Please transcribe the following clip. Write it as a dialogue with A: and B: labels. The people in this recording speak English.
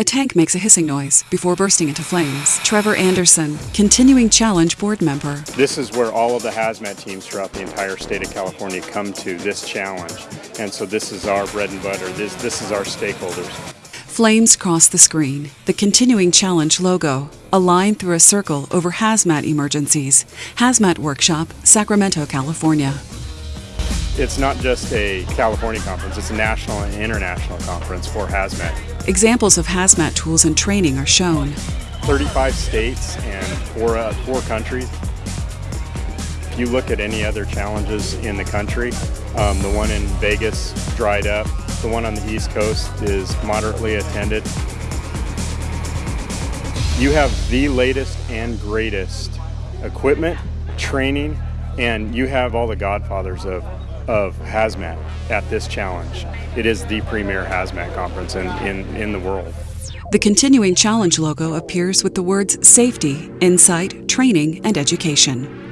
A: A tank makes a hissing noise before bursting into flames. Trevor Anderson, continuing challenge board member.
B: This is where all of the hazmat teams throughout the entire state of California come to this challenge. And so this is our bread and butter. This, this is our stakeholders.
A: Flames cross the screen. The continuing challenge logo. A line through a circle over hazmat emergencies. Hazmat Workshop, Sacramento, California.
B: It's not just a California conference, it's a national and international conference for hazmat.
A: Examples of hazmat tools and training are shown.
B: 35 states and four, uh, four countries. If you look at any other challenges in the country, um, the one in Vegas dried up. The one on the East Coast is moderately attended. You have the latest and greatest equipment, training, and you have all the godfathers of, of hazmat at this challenge. It is the premier hazmat conference in, in, in the world.
A: The continuing challenge logo appears with the words safety, insight, training, and education.